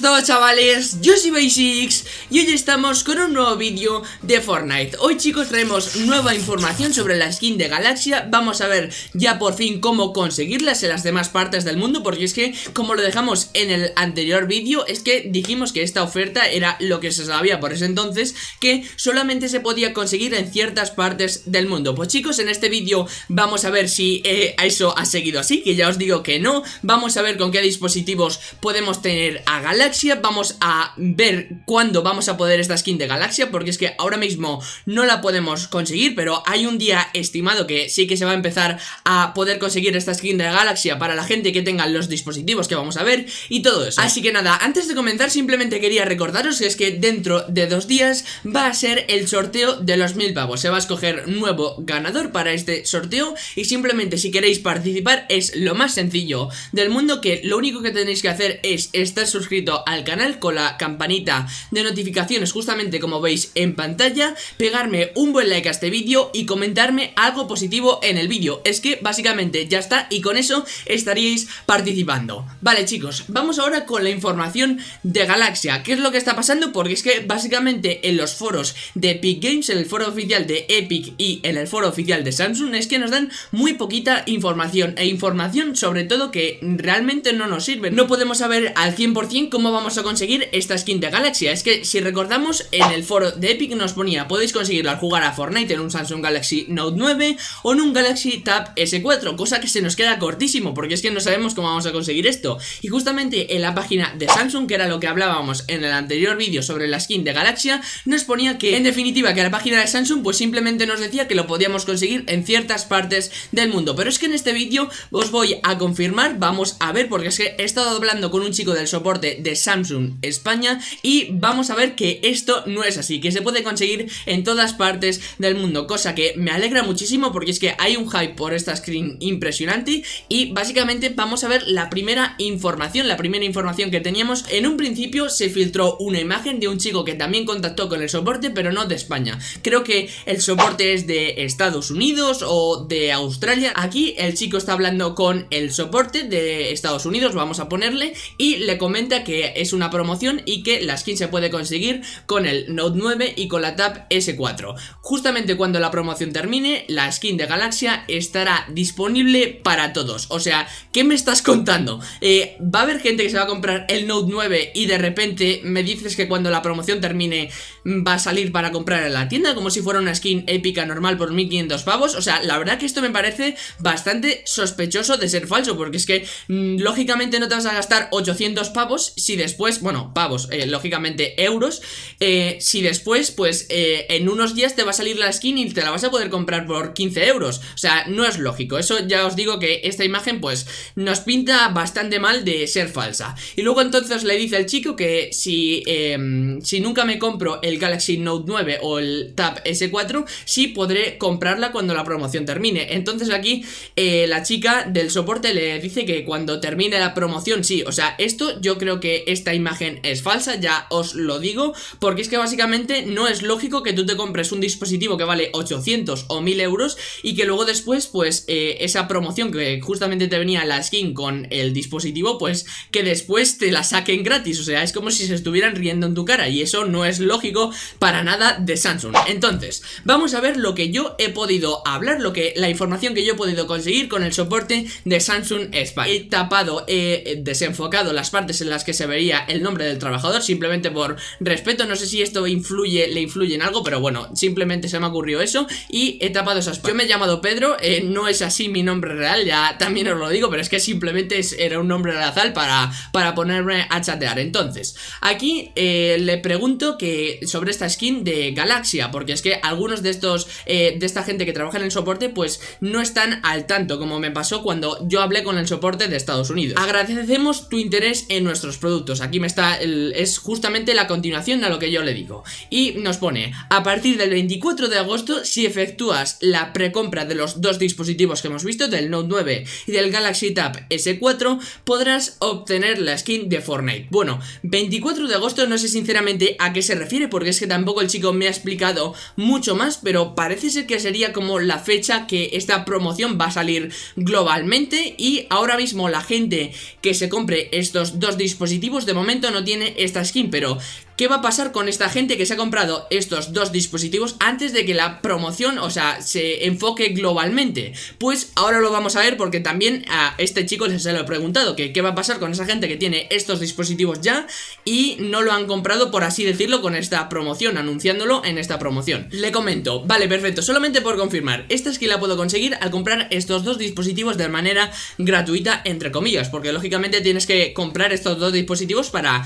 todos chavales, yo soy Basics y hoy estamos con un nuevo vídeo de Fortnite. Hoy chicos traemos nueva información sobre la skin de Galaxia. Vamos a ver ya por fin cómo conseguirlas en las demás partes del mundo Porque es que como lo dejamos en el anterior vídeo Es que dijimos que esta oferta era lo que se sabía por ese entonces Que solamente se podía conseguir en ciertas partes del mundo. Pues chicos en este vídeo vamos a ver si eh, eso ha seguido así Que ya os digo que no. Vamos a ver con qué dispositivos podemos tener a Galaxia Vamos a ver cuándo vamos a poder esta skin de Galaxia Porque es que ahora mismo no la podemos conseguir Pero hay un día estimado que sí que se va a empezar a poder conseguir esta skin de Galaxia Para la gente que tenga los dispositivos que vamos a ver y todo eso. Así que nada, antes de comenzar simplemente quería recordaros que es que dentro de dos días va a ser el sorteo de los mil pavos. Se va a escoger nuevo ganador para este sorteo Y simplemente si queréis participar es lo más sencillo del mundo Que lo único que tenéis que hacer es estar suscrito al canal con la campanita de notificaciones justamente como veis en pantalla, pegarme un buen like a este vídeo y comentarme algo positivo en el vídeo. Es que básicamente ya está y con eso estaríais participando. Vale chicos, vamos ahora con la información de Galaxia. ¿Qué es lo que está pasando? Porque es que básicamente en los foros de Epic Games, en el foro oficial de Epic y en el foro oficial de Samsung es que nos dan muy poquita información e información sobre todo que realmente no nos sirve. No podemos saber al 100% cómo vamos a conseguir esta skin de Galaxia. Es que si recordamos en el foro de Epic nos ponía Podéis conseguirla al jugar a Fortnite en un Samsung Galaxy Note 9 o en un Galaxy Tab S4 Cosa que se nos queda cortísimo porque es que no sabemos cómo vamos a conseguir esto. Y justamente en la página de Samsung que era lo que hablábamos en el anterior vídeo sobre la skin de Galaxia Nos ponía que en definitiva que la página de Samsung pues simplemente nos decía que lo podíamos conseguir en ciertas partes del mundo. Pero es que en este vídeo os voy a confirmar, vamos a ver porque es que he estado hablando con un chico del soporte de Samsung España y vamos a ver que esto no es así, que se puede conseguir en todas partes del mundo, cosa que me alegra muchísimo porque es que hay un hype por esta screen impresionante y básicamente vamos a ver la primera información, la primera información que teníamos, en un principio se filtró una imagen de un chico que también contactó con el soporte pero no de España, creo que el soporte es de Estados Unidos o de Australia, aquí el chico está hablando con el soporte de Estados Unidos, vamos a ponerle y le comenta que es una promoción y que la skin se puede conseguir con el Note 9 y con la Tab S4. Justamente cuando la promoción termine, la skin de Galaxia estará disponible para todos. O sea, ¿qué me estás contando? Eh, ¿Va a haber gente que se va a comprar el Note 9 y de repente me dices que cuando la promoción termine va a salir para comprar en la tienda como si fuera una skin épica normal por 1500 pavos? O sea, la verdad que esto me parece bastante sospechoso de ser falso porque es que mm, lógicamente no te vas a gastar 800 pavos si después, bueno, pavos, eh, lógicamente euros, eh, si después, pues eh, en unos días te va a salir la skin y te la vas a poder comprar por 15 euros. O sea, no es lógico. Eso ya os digo que esta imagen, pues, nos pinta bastante mal de ser falsa. Y luego entonces le dice el chico que si, em, si nunca me compro el Galaxy Note 9 o el Tab S4, sí podré comprarla cuando la promoción termine. Entonces aquí la chica del soporte le dice que cuando termine la promoción, sí. O sea, esto yo creo que esta imagen es falsa, ya os lo digo, porque es que básicamente no es lógico que tú te compres un dispositivo que vale 800 o 1000 euros y que luego después, pues, eh, esa promoción que justamente te venía la skin con el dispositivo, pues, que después te la saquen gratis, o sea, es como si se estuvieran riendo en tu cara y eso no es lógico para nada de Samsung. Entonces, vamos a ver lo que yo he podido hablar, lo que la información que yo he podido conseguir con el soporte de Samsung España. He tapado, he desenfocado las partes en las que se vería el nombre del trabajador simplemente por respeto, no sé si esto influye, le influye en algo, pero bueno, simplemente se me ocurrió eso y he tapado esas. Yo me he llamado Pedro, eh, no es así mi nombre real, ya también os lo digo, pero es que simplemente era un nombre al para, para ponerme a chatear. Entonces, aquí eh, le pregunto que sobre esta skin de Galaxia, porque es que algunos de estos, eh, de esta gente que trabaja en el soporte, pues no están al tanto, como me pasó cuando yo hablé con el soporte de Estados Unidos. Agradecemos tu interés en nuestros productos, aquí me está, es justamente la continuación a lo que yo le digo. Y nos pone, a partir del 24 de agosto si efectúas la precompra de los dos dispositivos que hemos visto Del Note 9 y del Galaxy Tab S4 podrás obtener la skin de Fortnite. Bueno, 24 de agosto no sé sinceramente a qué se refiere porque es que tampoco el chico me ha explicado mucho más Pero parece ser que sería como la fecha que esta promoción va a salir globalmente Y ahora mismo la gente que se compre estos dos dispositivos de momento no tiene esta skin, pero ¿Qué va a pasar con esta gente que se ha comprado estos dos dispositivos antes de que la promoción, o sea, se enfoque globalmente? Pues ahora lo vamos a ver porque también a este chico se lo he preguntado, que qué va a pasar con esa gente que tiene estos dispositivos ya y no lo han comprado, por así decirlo, con esta promoción, anunciándolo en esta promoción. Le comento, vale, perfecto, solamente por confirmar, esta skin la puedo conseguir al comprar estos dos dispositivos de manera gratuita, entre comillas, porque lógicamente tienes que comprar estos dos dispositivos para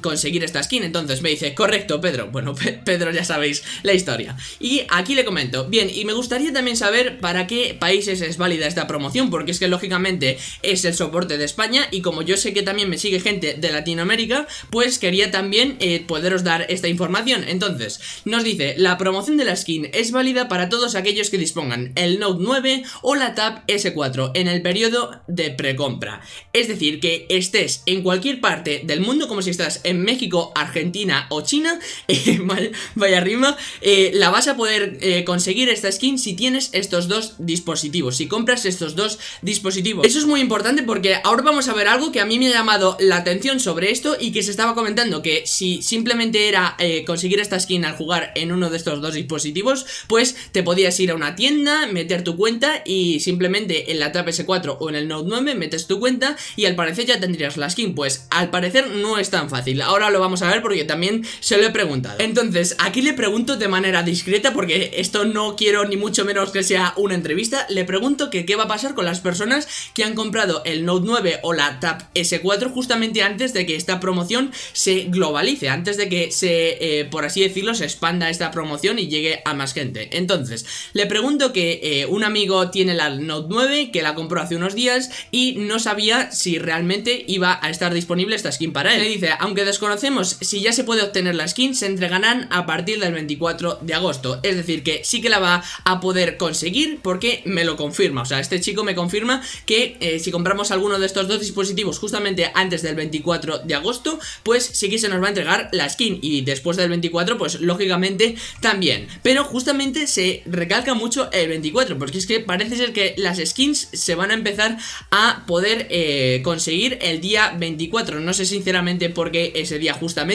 conseguir esta skin entonces me dice, correcto Pedro, bueno Pedro ya sabéis la historia. Y aquí le comento, bien, y me gustaría también saber para qué países es válida esta promoción Porque es que lógicamente es el soporte de España Y como yo sé que también me sigue gente de Latinoamérica Pues quería también eh, poderos dar esta información. Entonces, nos dice, la promoción de la skin es válida para todos aquellos que dispongan el Note 9 o la Tab S4 en el periodo de precompra. Es decir, que estés en cualquier parte del mundo como si estás en México, Argentina Argentina o China, eh, vaya rima, eh, la vas a poder eh, conseguir esta skin si tienes estos dos dispositivos, si compras estos dos dispositivos. Eso es muy importante porque ahora vamos a ver algo que a mí me ha llamado la atención sobre esto y que se estaba comentando que si simplemente era conseguir esta skin al jugar en uno de estos dos dispositivos, pues te podías ir a una tienda, meter tu cuenta y simplemente en la Tab S4 o en el Note 9 metes tu cuenta y al parecer ya tendrías la skin. Pues al parecer no es tan fácil. Ahora lo vamos a ver porque también se lo he preguntado. Entonces, aquí le pregunto de manera discreta porque esto no quiero ni mucho menos que sea una entrevista Le pregunto que qué va a pasar con las personas que han comprado el Note 9 o la Tab S4 justamente antes de que esta promoción se globalice Antes de que se, eh, por así decirlo, se expanda esta promoción y llegue a más gente. Entonces, le pregunto que eh, un amigo tiene la Note 9 que la compró hace unos días y no sabía si realmente iba a estar disponible esta skin para él. Le dice, aunque desconocemos si ya se puede obtener la skin, se entregarán a partir del 24 de agosto. Es decir, que sí que la va a poder conseguir porque me lo confirma. O sea, este chico me confirma que eh, si compramos alguno de estos dos dispositivos justamente antes del 24 de agosto, pues sí que se nos va a entregar la skin. Y después del 24, pues lógicamente también. Pero justamente se recalca mucho el 24, porque es que parece ser que las skins se van a empezar a poder eh, conseguir el día 24. No sé sinceramente por qué ese día justamente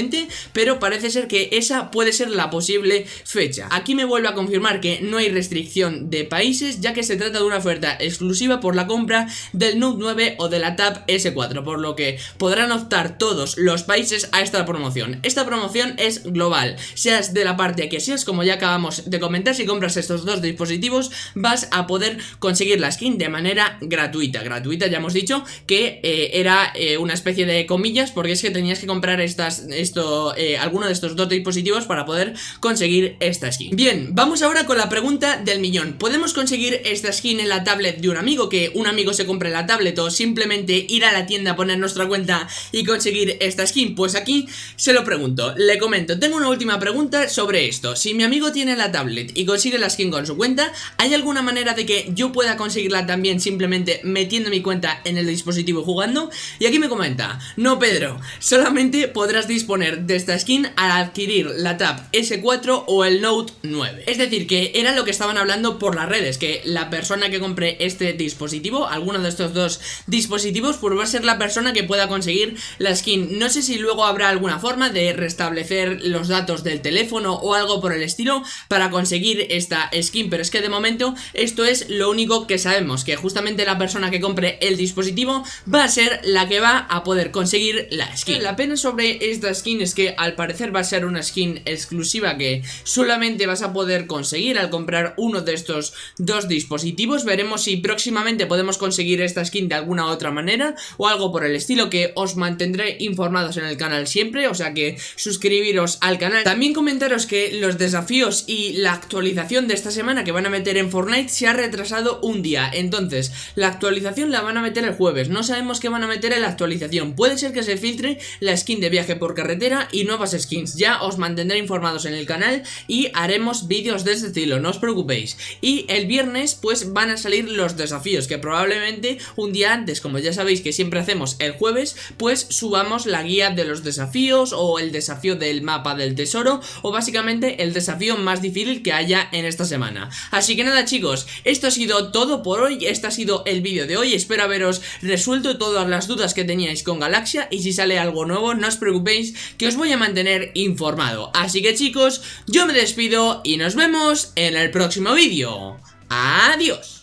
pero parece ser que esa puede ser la posible fecha. Aquí me vuelve a confirmar que no hay restricción de países, ya que se trata de una oferta exclusiva por la compra del Note 9 o de la Tab S4, por lo que podrán optar todos los países a esta promoción. Esta promoción es global, seas de la parte que seas, como ya acabamos de comentar, si compras estos dos dispositivos vas a poder conseguir la skin de manera gratuita. Gratuita ya hemos dicho que eh, era eh, una especie de comillas, porque es que tenías que comprar estas esto, eh, alguno de estos dos dispositivos para poder conseguir esta skin. Bien, vamos ahora con la pregunta del millón. ¿Podemos conseguir esta skin en la tablet de un amigo? Que un amigo se compre la tablet o simplemente ir a la tienda, poner nuestra cuenta y conseguir esta skin. Pues aquí se lo pregunto, le comento. Tengo una última pregunta sobre esto. Si mi amigo tiene la tablet y consigue la skin con su cuenta, ¿hay alguna manera de que yo pueda conseguirla también simplemente metiendo mi cuenta en el dispositivo jugando? Y aquí me comenta, no Pedro, solamente podrás disponer de esta skin al adquirir la Tab S4 o el Note 9 Es decir, que era lo que estaban hablando por las redes Que la persona que compre este dispositivo, alguno de estos dos dispositivos Pues va a ser la persona que pueda conseguir la skin. No sé si luego habrá alguna forma de restablecer los datos del teléfono o algo por el estilo Para conseguir esta skin Pero es que de momento esto es lo único que sabemos Que justamente la persona que compre el dispositivo va a ser la que va a poder conseguir la skin. La pena sobre esta es que al parecer va a ser una skin exclusiva que solamente vas a poder conseguir al comprar uno de estos dos dispositivos. Veremos si próximamente podemos conseguir esta skin de alguna otra manera o algo por el estilo que os mantendré informados en el canal siempre, o sea que suscribiros al canal. También comentaros que los desafíos y la actualización de esta semana que van a meter en Fortnite se ha retrasado un día, entonces la actualización la van a meter el jueves, no sabemos qué van a meter en la actualización, puede ser que se filtre la skin de viaje por carretera y nuevas skins. Ya os mantendré informados en el canal y haremos vídeos de este estilo, no os preocupéis. Y el viernes pues van a salir los desafíos, que probablemente un día antes, como ya sabéis que siempre hacemos el jueves, pues subamos la guía de los desafíos o el desafío del mapa del tesoro o básicamente el desafío más difícil que haya en esta semana. Así que nada chicos, esto ha sido todo por hoy, este ha sido el vídeo de hoy, espero haberos resuelto todas las dudas que teníais con Galaxia y si sale algo nuevo no os preocupéis que os voy a mantener informado. Así que chicos, yo me despido y nos vemos en el próximo vídeo. Adiós.